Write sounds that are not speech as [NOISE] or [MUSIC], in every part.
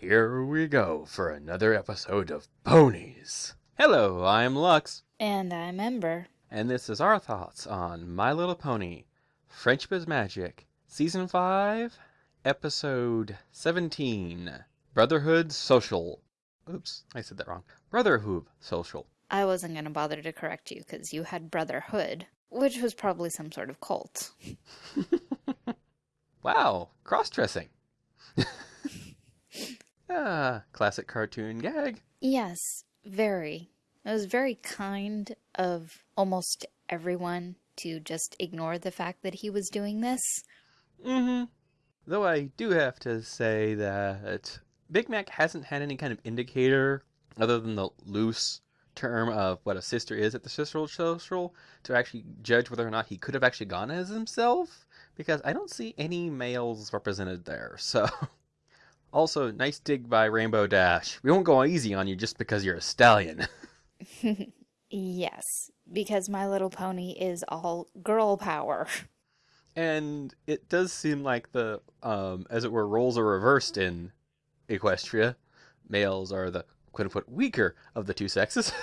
Here we go for another episode of Ponies. Hello, I'm Lux, And I'm Ember. and this is our thoughts on My Little Pony Friendship is Magic, Season 5, Episode 17 Brotherhood Social. Oops, I said that wrong. Brotherhooves Social. I wasn't going to bother to correct you because you had Brotherhood, which was probably some sort of cult. [LAUGHS] Wow, cross dressing. [LAUGHS] ah, classic cartoon gag. Yes, very. It was very kind of almost everyone to just ignore the fact that he was doing this. Mm-hmm. Though I do have to say that Big Mac hasn't had any kind of indicator other than the loose term of what a sister is at the sister social to actually judge whether or not he could have actually gone as himself because I don't see any males represented there. So [LAUGHS] also nice dig by Rainbow Dash. We won't go easy on you just because you're a stallion. [LAUGHS] Yes, because My Little Pony is all girl power. And it does seem like the, um, as it were, roles are reversed in Equestria. Males are the quote unquote weaker of the two sexes. [LAUGHS]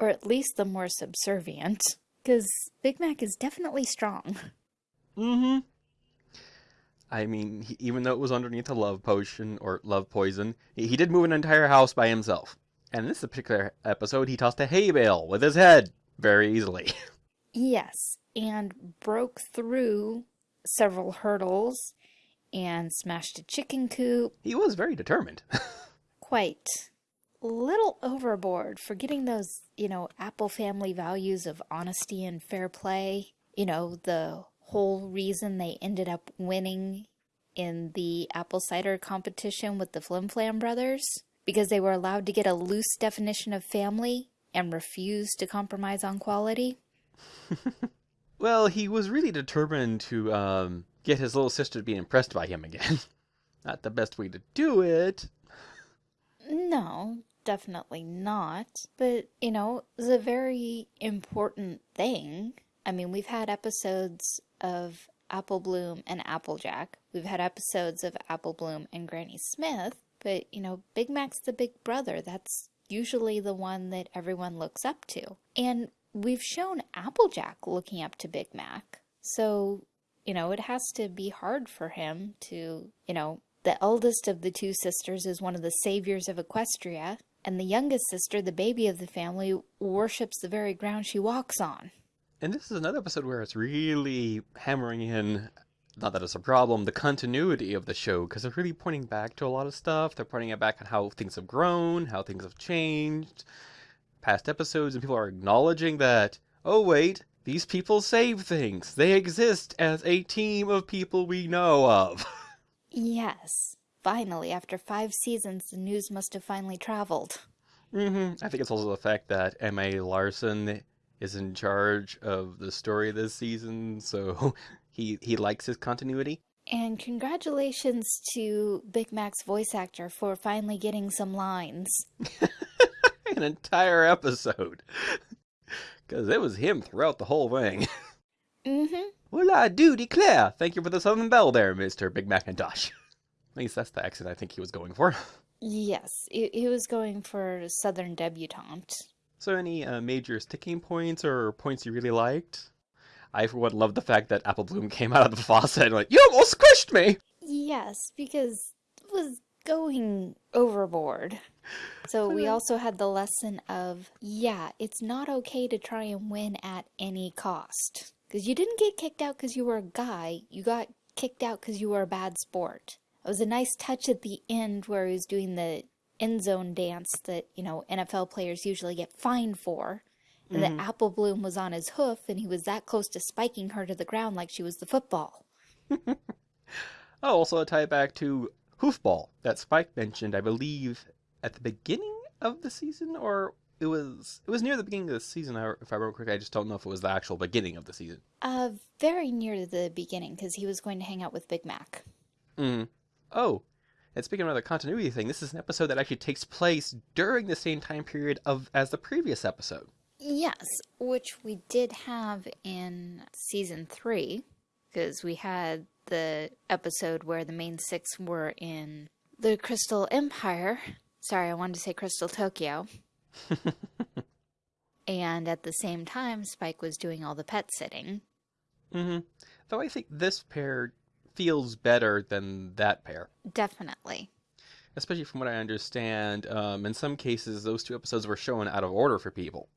Or at least the more subservient. Because Big Mac is definitely strong. mm-hmm. I mean, he, even though it was underneath a love potion or love poison, he, he did move an entire house by himself. And in this particular episode, he tossed a hay bale with his head very easily. [LAUGHS] Yes, and broke through several hurdles and smashed a chicken coop. he was very determined. [LAUGHS] Quite a little overboard for getting those, you know, Apple family values of honesty and fair play. You know, the whole reason they ended up winning in the apple cider competition with the Flim Flam brothers because they were allowed to get a loose definition of family and refused to compromise on quality. [LAUGHS] well, he was really determined to um, get his little sister to be impressed by him again. [LAUGHS] Not the best way to do it. No, definitely not. But, you know, it's a very important thing. I mean, we've had episodes of Apple Bloom and Applejack. We've had episodes of Apple Bloom and Granny Smith. But, you know, Big Mac's the big brother. That's usually the one that everyone looks up to. And we've shown Applejack looking up to Big Mac. So, you know, it has to be hard for him to, you know, the eldest of the two sisters is one of the saviors of Equestria, and the youngest sister, the baby of the family, worships the very ground she walks on. And this is another episode where it's really hammering in, not that it's a problem, the continuity of the show, because they're really pointing back to a lot of stuff. They're pointing it back on how things have grown, how things have changed, past episodes, and people are acknowledging that, oh, wait, these people save things. They exist as a team of people we know of. [LAUGHS] Yes, finally, after five seasons, the news must have finally traveled. hmm I think it's also the fact that M.A. Larson is in charge of the story this season, so [LAUGHS] he he likes his continuity. And congratulations to Big Mac's voice actor for finally getting some lines. [LAUGHS] An entire episode. [LAUGHS] Because it was him throughout the whole thing. Mm-hmm. well, I do declare. Thank you for the Southern Belle there, Mr. Big McIntosh. At least that's the accent I think he was going for. Yes, he, he was going for Southern debutante. So, any uh, major sticking points or points you really liked? I, for one, love the fact that Apple Bloom [LAUGHS] came out of the faucet and like, you almost squished me! Yes, because it was going overboard. [LAUGHS] So we also had the lesson of, yeah, it's not okay to try and win at any cost. Because you didn't get kicked out because you were a guy, you got kicked out because you were a bad sport. It was a nice touch at the end where he was doing the end zone dance that, you know, NFL players usually get fined for. And the apple bloom was on his hoof and he was that close to spiking her to the ground like she was the football. [LAUGHS] Oh, also a tie back to Hoofball that Spike mentioned, I believe, at the beginning of the season, or it was it was near the beginning of the season. I- If I remember correctly, I just don't know if it was the actual beginning of the season. Uh, very near to the beginning because he was going to hang out with Big Mac. Mm. Oh, and speaking of the continuity thing, this is an episode that actually takes place during the same time period of as the previous episode. Yes, which we did have in season three because we had the episode where the main six were in the Crystal Empire. Sorry, I wanted to say Crystal Tokyo. [LAUGHS] and at the same time, Spike was doing all the pet sitting. Mm -hmm. Though I think this pair feels better than that pair. Definitely. Especially from what I understand, um, in some cases, those two episodes were shown out of order for people.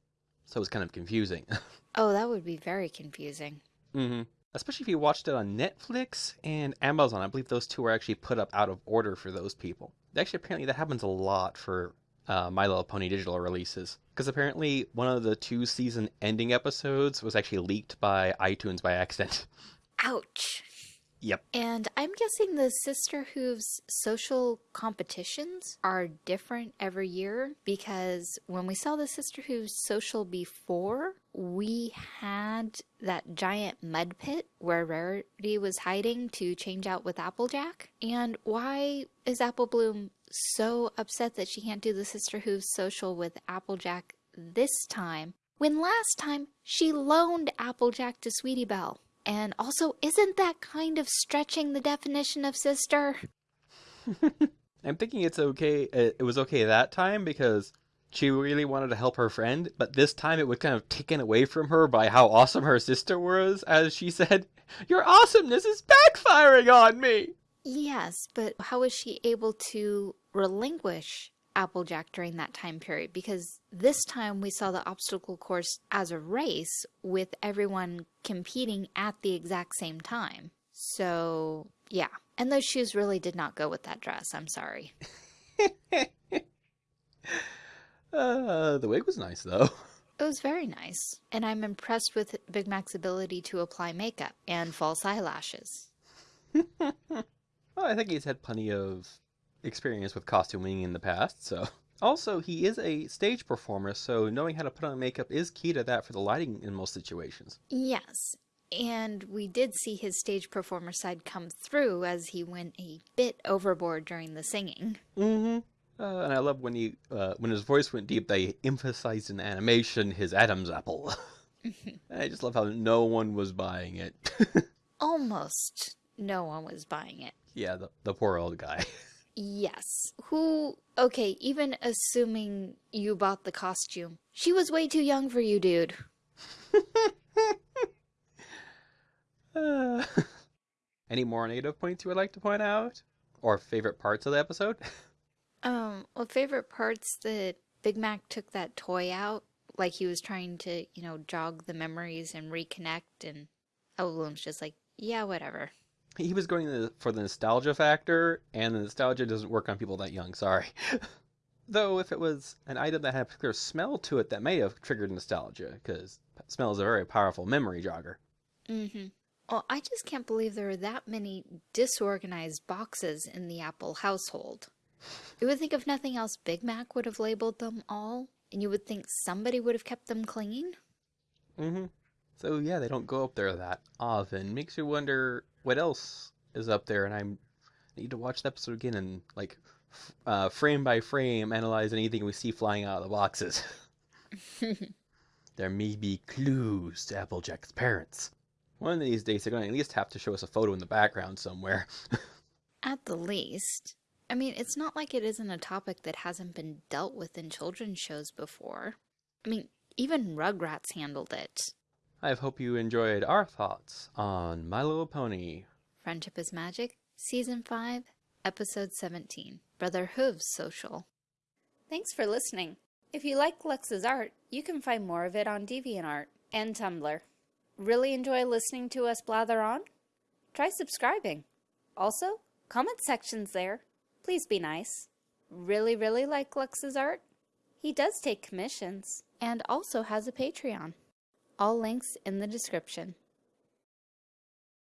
So it was kind of confusing. [LAUGHS] Oh, that would be very confusing. Mm-hmm. Especially if you watched it on Netflix and Amazon. I believe those two were actually put up out of order for those people. Actually, apparently that happens a lot for uh, My Little Pony digital releases. Because apparently one of the two season ending episodes was actually leaked by iTunes by accident. [LAUGHS] Ouch. Yep. And I'm guessing the Sisterhooves social competitions are different every year because when we saw the Sisterhooves social before, we had that giant mud pit where Rarity was hiding to change out with Applejack. And why is Apple Bloom so upset that she can't do the Sisterhooves social with Applejack this time when last time she loaned Applejack to Sweetie Belle? And also, isn't that kind of stretching the definition of sister? [LAUGHS] I'm thinking it's okay. It was okay that time because she really wanted to help her friend, but this time it was kind of taken away from her by how awesome her sister was, as she said, [LAUGHS] Your awesomeness is backfiring on me! Yes, but how was she able to relinquish Applejack during that time period? Because this time we saw the obstacle course as a race with everyone competing at the exact same time. So, yeah. And those shoes really did not go with that dress. I'm sorry. [LAUGHS] Uh, the wig was nice though. [LAUGHS] It was very nice. And I'm impressed with Big Mac's ability to apply makeup and false eyelashes. [LAUGHS] well, I think he's had plenty of experience with costuming in the past, so. [LAUGHS] Also, he is a stage performer, so knowing how to put on makeup is key to that for the lighting in most situations. Yes. And we did see his stage performer side come through as he went a bit overboard during the singing. Mm-hmm. Uh, and I love when he, uh, when his voice went deep, they emphasized in animation his Adam's apple. [LAUGHS] I just love how no one was buying it. [LAUGHS] Almost no one was buying it. yeah, the, the poor old guy. Yes. Who, okay, even assuming you bought the costume, she was way too young for you, dude. Uh, [LAUGHS] any more negative points you would like to point out? Or favorite parts of the episode? [LAUGHS] Um, well, favorite parts that Big Mac took that toy out, like he was trying to, you know, jog the memories and reconnect, and Apple just like, yeah, whatever. He was going for the nostalgia factor, and the nostalgia doesn't work on people that young, sorry. [LAUGHS] Though, if it was an item that had a particular smell to it, that may have triggered nostalgia, because smell is a very powerful memory jogger. Mm-hmm. Well, I just can't believe there are that many disorganized boxes in the Apple household. You would think if nothing else, Big Mac would have labeled them all, and you would think somebody would have kept them clean. Mm-hmm. So yeah, they don't go up there that often. Makes you wonder what else is up there, and I'm I need to watch the episode again and like f- uh, frame by frame analyze anything we see flying out of the boxes. [LAUGHS] there may be clues to Applejack's parents. One of these days, they're going to at least have to show us a photo in the background somewhere. [LAUGHS] At the least. I mean, it's not like it isn't a topic that hasn't been dealt with in children's shows before. I mean, even Rugrats handled it. I hope you enjoyed our thoughts on My Little Pony. Friendship is Magic, Season 5, Episode 17 Brotherhooves Social. Thanks for listening. If you like Lux's art, you can find more of it on DeviantArt and Tumblr. Really enjoy listening to us blather on? Try subscribing. Also, comment sections there. Please be nice. Really, really like Lux's art? He does take commissions and also has a Patreon. All links in the description.